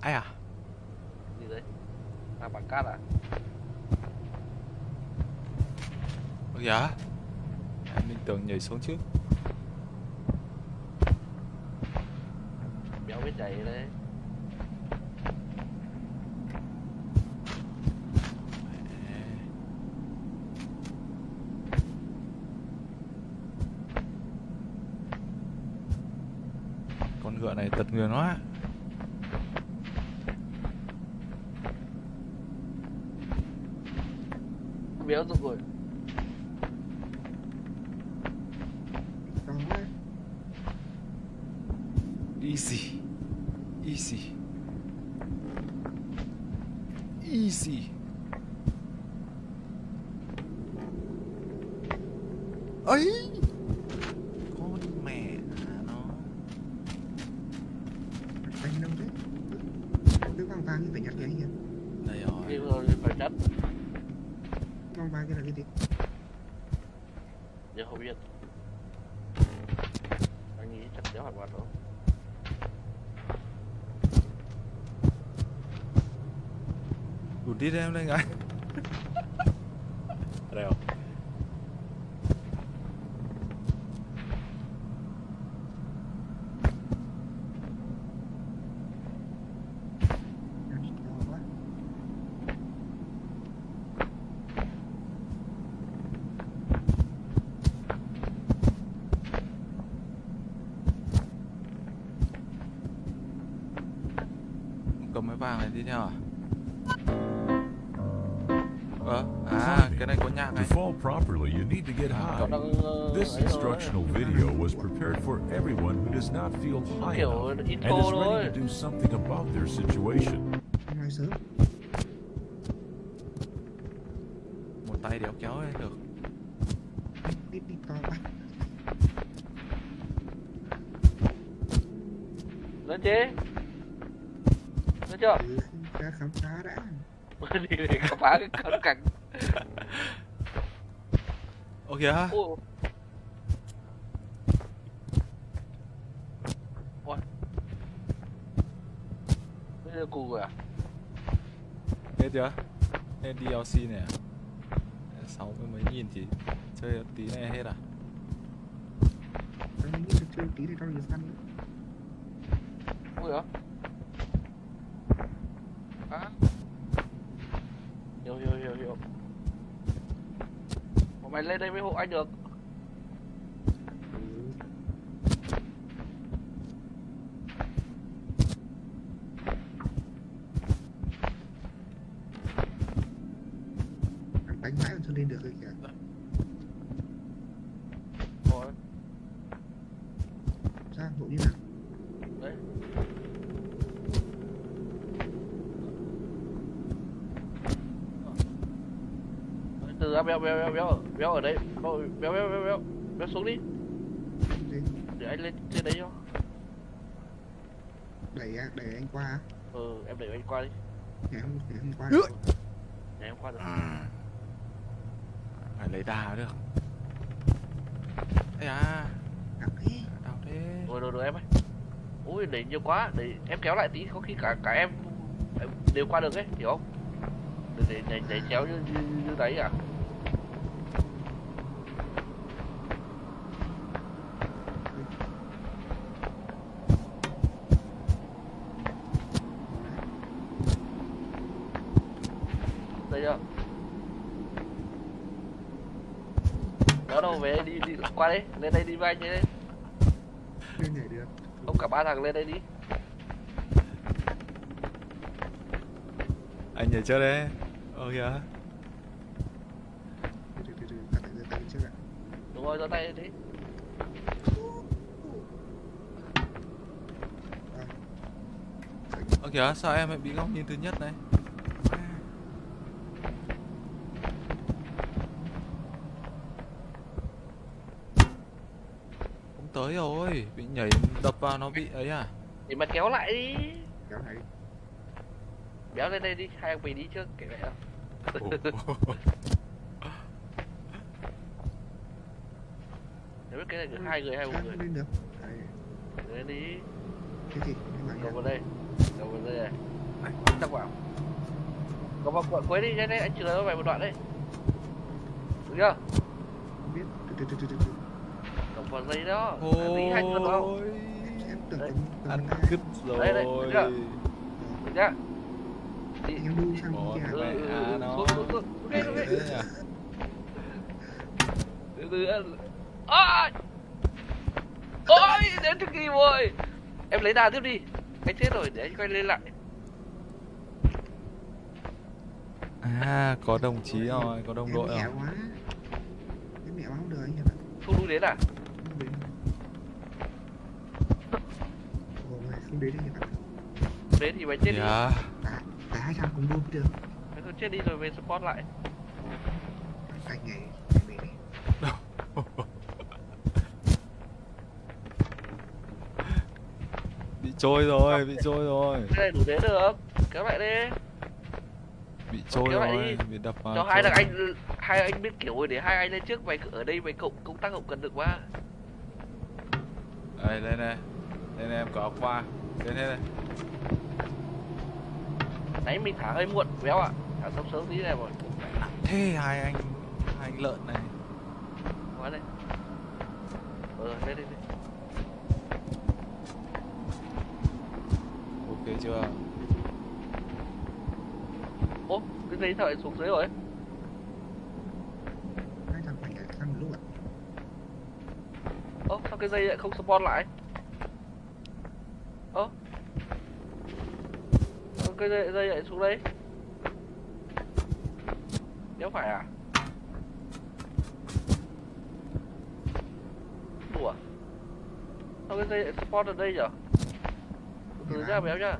Ai à Gì đấy? À bằng cát à? Ủa dạ Em định tưởng nhảy xuống trước Béo biết chạy đấy. Con ngựa này tật nguyền quá. Béo rồi. Rồi. Easy. Easy. Easy. Ấy con mẹ nó Anh đâu thế? Cái vòng vàng như phải nhặt cái gì vậy? đây rồi Đi rồi phải chất. Là cái gì? Giờ không biết. Anh nghĩ chắc béo hoàn toàn đó. đụt đi em đây ngay đây không À, to quá. cầm cái vàng này đi theo à ờ à cái này có nhạc To này fall properly, you need to get Cậu high. đang... ờ, This instructional video was prepared for everyone who does not feel high Kiểu enough and is ready to do something about their situation. Một tay đéo kéo lên được Đi đi to quá. Lên chế. Chưa? Ừ, ra khám phá đã. đi để khám phá cái con cảnh. ô kìa Ôi. Ôi. Bây giờ cù rồi à? hết chưa hết DLC này à sáu mươi mấy nghìn chỉ chơi tí này hết à Anh nghĩ là chơi tí thì cho nhiều săn. Ui hả? À. Hiểu hiểu hiểu hiểu. Ủa mày lên đây mới hộ anh được. Anh đánh mãi còn chưa lên được rồi kìa. Rồi, Sao? Hộ như nào? đấy. Đấy, Từ ra béo béo béo béo ở béo ở đấy béo béo béo béo béo béo xuống đi Gì? để anh lên trên đấy cho Đẩy, à- đẩy anh qua ừ em để anh qua đi ngày hôm qua. Ui. để em qua được phải lấy đà được ấy à À, thế. đau thế rồi rồi rồi em ơi ui đẩy nhiều quá để em kéo lại tí có khi cả cả em, em đều qua được ấy hiểu không để để để, để chéo như, như, như đấy à đây chưa? Đó đâu về đi, đi qua đây lên đây đi với anh đây Lên nhảy được. không cả ba thằng lên đây đi. Anh nhảy chơi đấy. Ô kìa. Đúng rồi giơ tay đi. Ô kìa sao em lại bị góc nhìn thứ nhất này không tới rồi bị nhảy đập vào nó bị ấy à? Thì mà kéo lại đi. Kéo đi. béo lên đây đi hai ông mình đi trước kể vậy không nếu biết cái này được hai người hay một người? lên được? Đấy. lên đi. Cái gì? Cầu vào đây. Cầu vào đây này. Chắc vào. Cầu vào quận cuối đi đây đây anh chừa cho mày một đoạn đây được chưa? Biết. Từ từ từ từ từ vào dây đó. Hai chân Ôi, Đấy. cầm ăn cầm cứt rồi. Đây, đây, được chưa? được nhá đi. Em đu sang kia ừ, mẹ ừ, à, ừ, nó. xuống xuống ok ok. từ từ ăn ôi ôi đến trước kỳ rồi. Em lấy đà tiếp đi. Anh chết rồi để anh quay lên lại. À, có đồng chí rồi, có đồng đội mẹ rồi. quá. Em mẹ không được anh không đúng đến à không đến Ồ, không đến được đến thì mày chết đi Dạ. cả cả hai thằng cùng đu được mày cứ chết đi rồi về support lại anh này này này Bị trôi rồi, bị trôi rồi. cái này đủ đến được kéo lại đi Bị trôi rồi, đi. bị đập vào. cho hai thằng anh hai anh biết kiểu rồi để hai anh lên trước mày cứ ở đây mày cộng công tác hậu cần được quá Đây, lên đây. Lên đây em có áo qua. Lên đây này. nãy mình thả hơi muộn béo ạ. Thả sớm sớm tí này rồi. Thế hai anh, hai anh lợn này. quá đây ờ lên lên lên Ok chưa? ô cái dây thợ xuống dưới rồi ạ ơ sao cái dây lại không spawn lại cái dây, dây lại xuống đây. Đéo phải à? Đùa. Sao cái dây lại spawn ở đây nhở? Từ nhá béo nhá.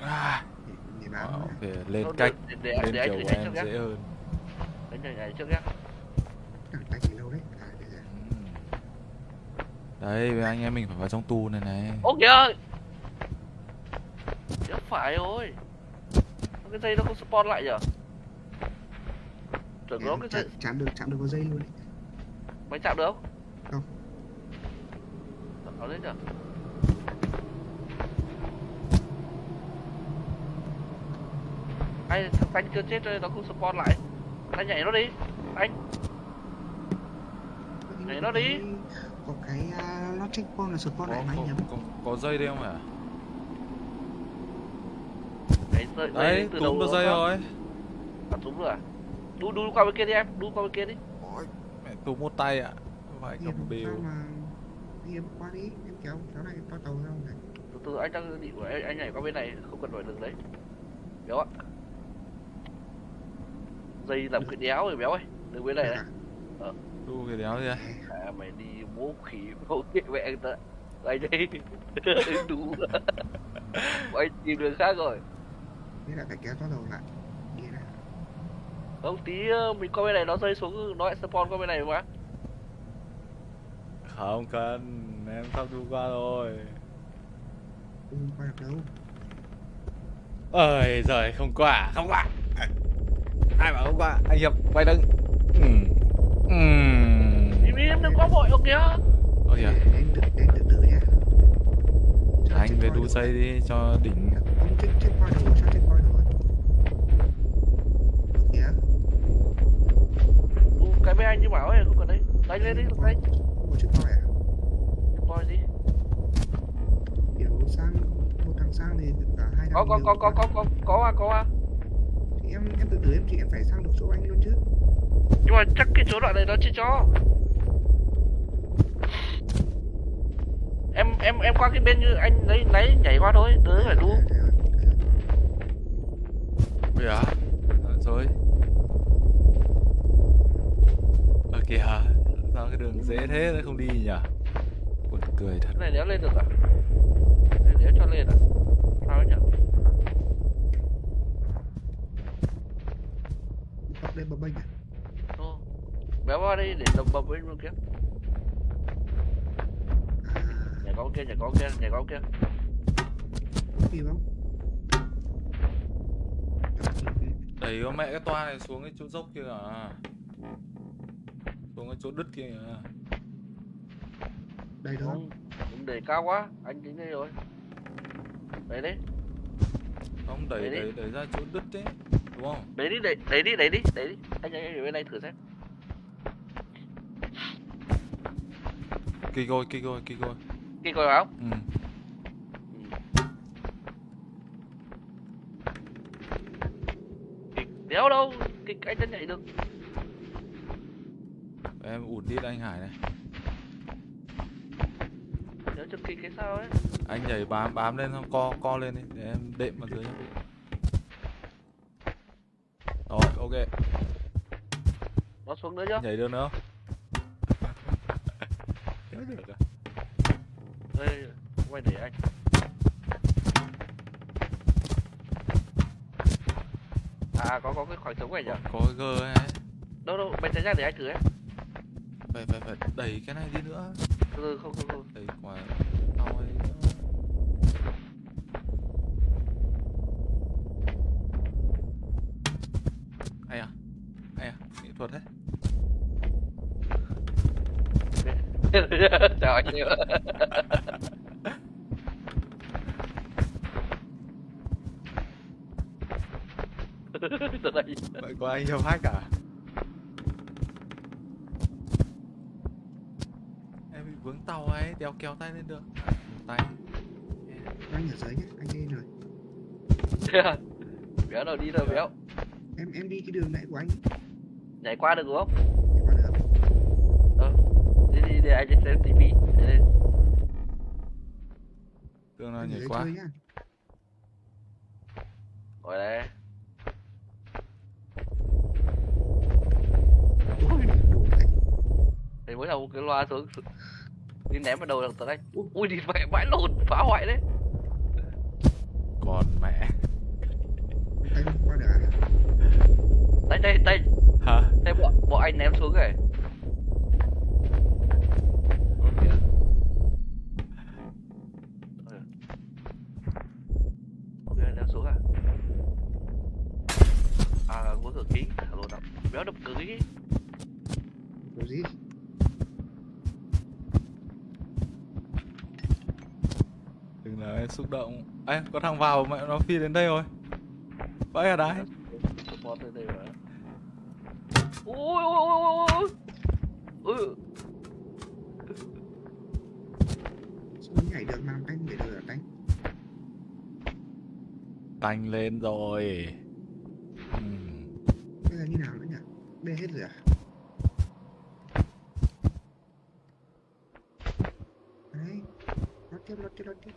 À, để, để ờ, bán ok, lên Thôi, cách, để, để, để, lên anh kiểu của nhảy em dễ hơn. anh thử nhảy trước nhá. Tay gì lâu đấy. À để ra Ừm. Đấy, anh em mình phải vào trong tù này này. Ô kìa Đéo phải rồi Cái dây nó không spawn lại nhở Tưởng nó cái dây chạm được chạm được vào dây luôn đấy Mày chạm được không? Không. Ở đấy nhở Ai thằng Tanh chưa chết rồi nó không spawn lại Tanh nhảy nó đi Anh Nhảy nó đi. có cái uh, logic point là support Có, lại máy có, nhầm có, có dây đây không hả? Nhảy dây, dây Đấy, từ túm đầu được dây rồi. À túm rồi à? Đu đu qua bên kia đi em Đu qua bên kia đi. Ôi, mẹ túm một tay ạ. Phải hiệp cầm mà. Hiệp qua đi em kéo kéo này to tàu ra này? Từ từ anh đang định của anh, anh nhảy qua bên này không cần phải đường đấy. Béo ạ. Dây làm cái đéo rồi béo ơi. Đừng bên này Được này. À? Đu cái đéo gì à, mày đi bố khỉ bố khỉ mẹ anh ta. Anh đây đủ anh tìm đường khác rồi Thế lại phải kéo to tàu lại đi ra không tí ờ, mình qua bên này nó rơi xuống nó lại spawn qua bên này mà Không cần, em sắp đu qua rồi. ừ, qua được đâu Ơi giời, không qua, không qua. Ai bảo không qua? Anh Hiệp quay lưng. Ừm. Ừm. im im đừng có vội ok kìa Ôi để anh từ để anh từ từ nhá Cho anh check về đu dây đi cho đỉnh. Bên anh như bảo ấy không cần đấy. Đánh lên đi đánh. Có check point à? Coi gì? Kiểu sang một thằng sang thì cả hai thằng có có có có có có có à có à. Thì em em từ từ em chị em phải sang được chỗ anh luôn chứ. Nhưng mà chắc cái chỗ đoạn này nó chưa cho. Em em em qua cái bên như anh lấy lấy nhảy qua thôi đỡ phải đu. À, thế rồi, thế rồi. Ôi à, rồi. Ở kìa, sao cái đường dễ thế nó không đi nhỉ? Buồn cười thật. cái này đéo lên được à? Cái này đéo cho lên à? Sao nhỉ? Bọc lên bập bênh à? Ô, béo qua đây để đồng bập bên bên kia. À qua bên kia qua bên kia qua bên kia. Có kịp không? Đẩy con mẹ cái toa này xuống cái chỗ dốc kia à. Xuống cái chỗ đứt kia à. đây đó. Không. Đúng đẩy cao quá. Anh đến đây rồi. Đấy đấy Không đẩy Đẩy đi. đẩy đẩy ra chỗ đứt đấy Đúng không? đấy đi đẩy đấy đi đấy đi đấy đi. Anh anh ở bên này thử xem. Kỳ rồi kỳ rồi kỳ rồi kia coi không Ừ. Đéo đâu. Kịch anh chân nhảy được Em ụt đi anh Hải này. Đéo chân kịch cái sao ấy. Anh nhảy bám bám lên xong co co lên đi Để em đệm vào dưới nhá. Rồi ok. Nó xuống nữa chưa Nhảy được nữa không? Nhớ được à? đây quay để anh. À có có cái khoảng trống này nhỉ? Có cái gơ ấy. Đâu đâu bên trái ra để anh thử ấy Phải phải phải đẩy cái này đi nữa từ không không không Đẩy quả ao ấy nữa. Ai à? Ai à? Nghệ thuật đấy chào anh nhiều từ đây Vậy có anh nhập hack à? Em bị vướng tàu ấy, đeo kéo tay lên được. Tay. Anh ở dưới nhé anh đi rồi. Béo đâu đi đâu béo. Em em đi cái đường này của anh. Nhảy qua được đúng không? Đi qua được. Đi đi để anh xem tivi đây. Tương nào nhảy nhá. Ngồi đây. Thì mới đầu cái loa xuống- đi ném vào đầu thằng tấn anh. Ui đi mẹ vãi lồn phá hoại đấy. Còn mẹ. Tay tay tay Hả? tay bọn bọn anh ném xuống rồi Ơ kìa. Ơ. ok ném xuống à à có cửa kính thả lồn ạ béo đập cửa kính có gì Đừng làm em xúc động. Ê, có thằng vào mẹ nó phi đến đây rồi. Vãi ở đấy. Support tới đây rồi ui ui ui ui ui sao nó nhảy được làm anh để được ở anh Tanh lên rồi. Ừm, bây giờ như nào nữa nhỉ? Bê hết rồi à? Đấy. Lót tiếp lót tiếp lót tiếp